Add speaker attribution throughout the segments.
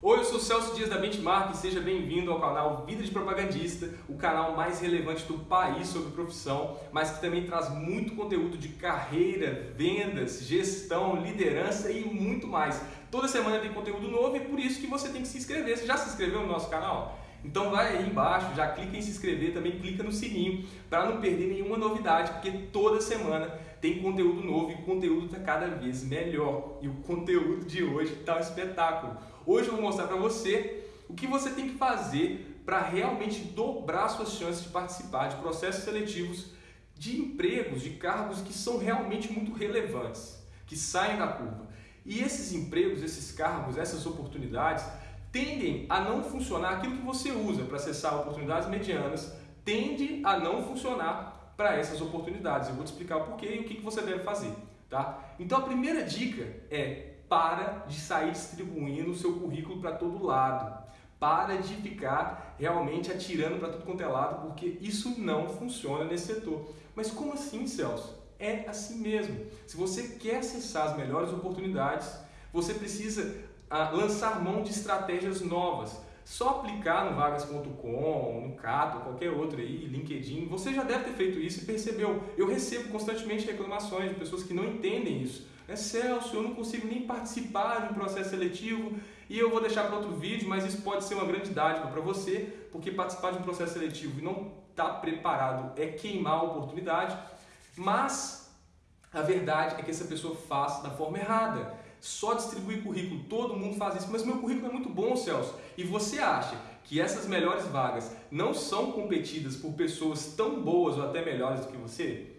Speaker 1: Oi, eu sou Celso Dias da Benchmark e seja bem-vindo ao canal Vida de Propagandista, o canal mais relevante do país sobre profissão, mas que também traz muito conteúdo de carreira, vendas, gestão, liderança e muito mais. Toda semana tem conteúdo novo e por isso que você tem que se inscrever. Você já se inscreveu no nosso canal? Então vai aí embaixo, já clica em se inscrever, também clica no sininho para não perder nenhuma novidade, porque toda semana tem conteúdo novo e conteúdo está cada vez melhor. E o conteúdo de hoje está um espetáculo. Hoje eu vou mostrar para você o que você tem que fazer para realmente dobrar suas chances de participar de processos seletivos de empregos, de cargos que são realmente muito relevantes, que saem da curva. E esses empregos, esses cargos, essas oportunidades tendem a não funcionar. Aquilo que você usa para acessar oportunidades medianas tende a não funcionar para essas oportunidades. Eu vou te explicar o porquê e o que você deve fazer. Tá? Então a primeira dica é para de sair distribuindo o seu currículo para todo lado. Para de ficar realmente atirando para tudo quanto é lado, porque isso não funciona nesse setor. Mas como assim, Celso? É assim mesmo. Se você quer acessar as melhores oportunidades, você precisa ah, lançar mão de estratégias novas. Só aplicar no vagas.com, no Cato, qualquer outro aí, LinkedIn, você já deve ter feito isso e percebeu. Eu recebo constantemente reclamações de pessoas que não entendem isso é Celso, eu não consigo nem participar de um processo seletivo e eu vou deixar para outro vídeo, mas isso pode ser uma grande dádiva para você, porque participar de um processo seletivo e não estar tá preparado é queimar a oportunidade, mas a verdade é que essa pessoa faz da forma errada. Só distribuir currículo, todo mundo faz isso, mas meu currículo é muito bom, Celso. E você acha que essas melhores vagas não são competidas por pessoas tão boas ou até melhores do que você?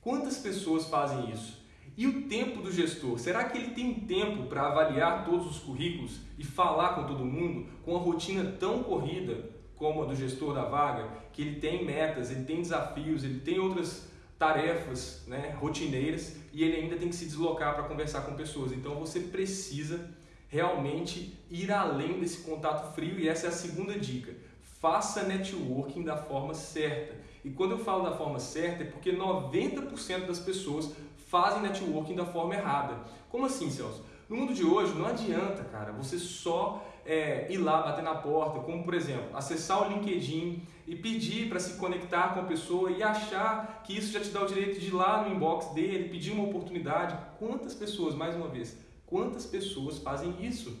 Speaker 1: Quantas pessoas fazem isso? E o tempo do gestor? Será que ele tem tempo para avaliar todos os currículos e falar com todo mundo com a rotina tão corrida como a do gestor da vaga, que ele tem metas, ele tem desafios, ele tem outras tarefas né, rotineiras e ele ainda tem que se deslocar para conversar com pessoas. Então você precisa realmente ir além desse contato frio e essa é a segunda dica. Faça networking da forma certa. E quando eu falo da forma certa é porque 90% das pessoas fazem networking da forma errada. Como assim, Celso? No mundo de hoje não adianta, cara, você só é, ir lá bater na porta, como por exemplo, acessar o LinkedIn e pedir para se conectar com a pessoa e achar que isso já te dá o direito de ir lá no inbox dele, pedir uma oportunidade. Quantas pessoas, mais uma vez, quantas pessoas fazem isso?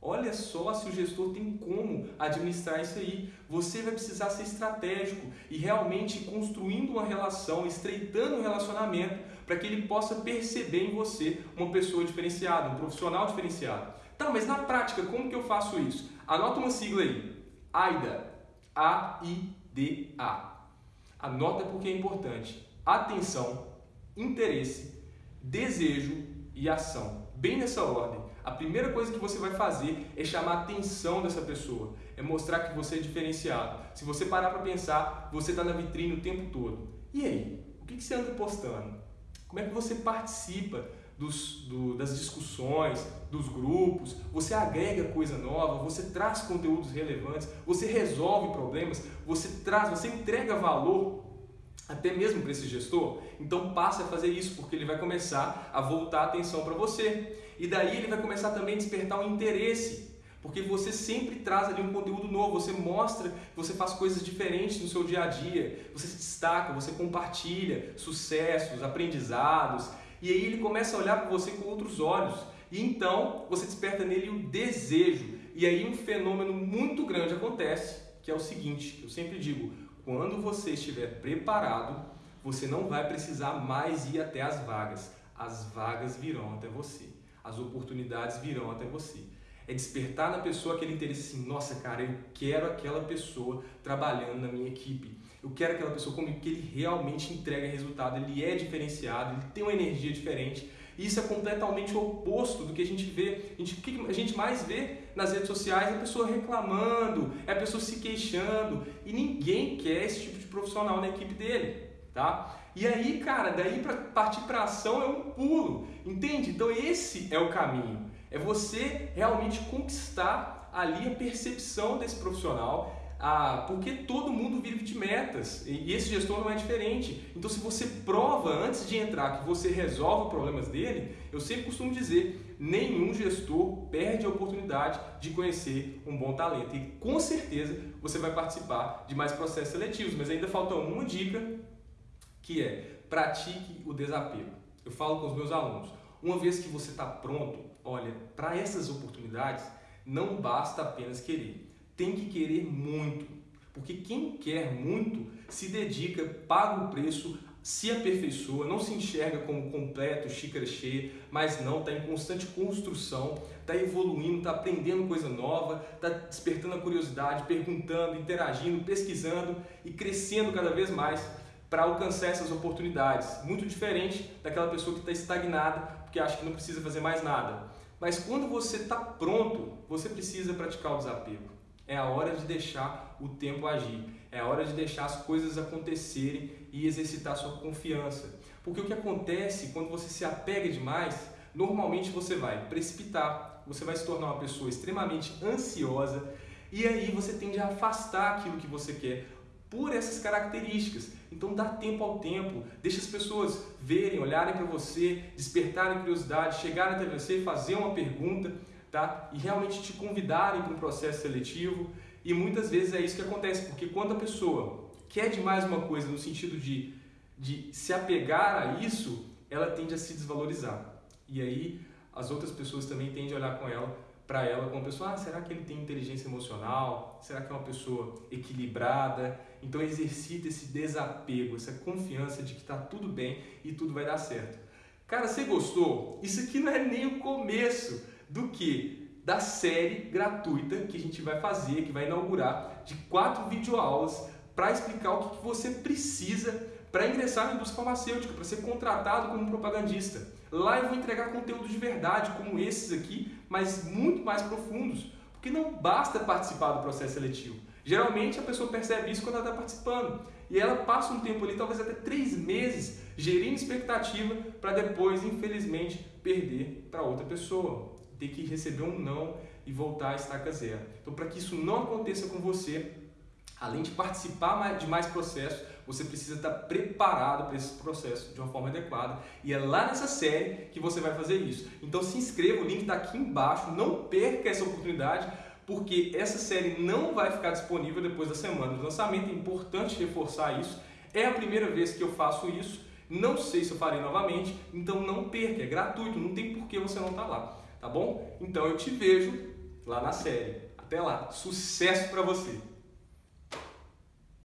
Speaker 1: Olha só se o gestor tem como administrar isso aí. Você vai precisar ser estratégico e realmente construindo uma relação, estreitando um relacionamento para que ele possa perceber em você uma pessoa diferenciada, um profissional diferenciado. Tá, mas na prática, como que eu faço isso? Anota uma sigla aí. AIDA. A-I-D-A. Anota porque é importante. Atenção, interesse, desejo e ação. Bem nessa ordem. A primeira coisa que você vai fazer é chamar a atenção dessa pessoa, é mostrar que você é diferenciado. Se você parar para pensar, você está na vitrine o tempo todo. E aí? O que, que você anda postando? Como é que você participa dos, do, das discussões, dos grupos? Você agrega coisa nova, você traz conteúdos relevantes, você resolve problemas, você traz, você entrega valor até mesmo para esse gestor, então passe a fazer isso, porque ele vai começar a voltar a atenção para você. E daí ele vai começar também a despertar um interesse, porque você sempre traz ali um conteúdo novo, você mostra, você faz coisas diferentes no seu dia a dia, você se destaca, você compartilha sucessos, aprendizados, e aí ele começa a olhar para você com outros olhos. E então você desperta nele o desejo. E aí um fenômeno muito grande acontece, que é o seguinte, eu sempre digo, quando você estiver preparado, você não vai precisar mais ir até as vagas. As vagas virão até você. As oportunidades virão até você. É despertar na pessoa aquele interesse assim, nossa cara, eu quero aquela pessoa trabalhando na minha equipe. Eu quero aquela pessoa comigo que ele realmente entrega resultado, ele é diferenciado, ele tem uma energia diferente. Isso é completamente oposto do que a gente vê. A gente, o que a gente mais vê nas redes sociais é a pessoa reclamando, é a pessoa se queixando. E ninguém quer esse tipo de profissional na equipe dele. Tá? E aí, cara, daí para partir para ação é um pulo, entende? Então esse é o caminho. É você realmente conquistar ali a percepção desse profissional ah, porque todo mundo vive de metas e esse gestor não é diferente. Então, se você prova antes de entrar que você resolve os problemas dele, eu sempre costumo dizer: nenhum gestor perde a oportunidade de conhecer um bom talento. E com certeza você vai participar de mais processos seletivos. Mas ainda falta uma dica que é pratique o desapego. Eu falo com os meus alunos, uma vez que você está pronto, olha, para essas oportunidades não basta apenas querer, tem que querer muito, porque quem quer muito se dedica, paga o preço, se aperfeiçoa, não se enxerga como completo, xícara cheia, mas não, está em constante construção, está evoluindo, está aprendendo coisa nova, está despertando a curiosidade, perguntando, interagindo, pesquisando e crescendo cada vez mais para alcançar essas oportunidades. Muito diferente daquela pessoa que está estagnada porque acha que não precisa fazer mais nada. Mas quando você está pronto, você precisa praticar o desapego. É a hora de deixar o tempo agir. É a hora de deixar as coisas acontecerem e exercitar sua confiança. Porque o que acontece quando você se apega demais, normalmente você vai precipitar, você vai se tornar uma pessoa extremamente ansiosa e aí você tende a afastar aquilo que você quer por essas características. Então dá tempo ao tempo, deixa as pessoas verem, olharem para você, despertarem curiosidade, chegarem até você, fazer uma pergunta, tá? E realmente te convidarem para um processo seletivo. E muitas vezes é isso que acontece, porque quando a pessoa quer demais uma coisa no sentido de, de se apegar a isso, ela tende a se desvalorizar. E aí as outras pessoas também tendem a olhar com ela para ela como pessoa, ah, será que ele tem inteligência emocional? Será que é uma pessoa equilibrada? Então exercita esse desapego, essa confiança de que está tudo bem e tudo vai dar certo. Cara, você gostou? Isso aqui não é nem o começo do que? Da série gratuita que a gente vai fazer, que vai inaugurar, de quatro videoaulas para explicar o que você precisa para ingressar na indústria farmacêutica, para ser contratado como propagandista. Lá eu vou entregar conteúdo de verdade, como esses aqui, mas muito mais profundos, porque não basta participar do processo seletivo. Geralmente a pessoa percebe isso quando ela está participando e ela passa um tempo ali, talvez até três meses, gerindo expectativa para depois, infelizmente, perder para outra pessoa, ter que receber um não e voltar a estaca zero. Então, para que isso não aconteça com você, além de participar de mais processos, você precisa estar preparado para esse processo de uma forma adequada. E é lá nessa série que você vai fazer isso. Então se inscreva, o link está aqui embaixo. Não perca essa oportunidade, porque essa série não vai ficar disponível depois da semana do lançamento. É importante reforçar isso. É a primeira vez que eu faço isso. Não sei se eu farei novamente, então não perca, é gratuito, não tem por que você não estar tá lá, tá bom? Então eu te vejo lá na série. Até lá, sucesso para você!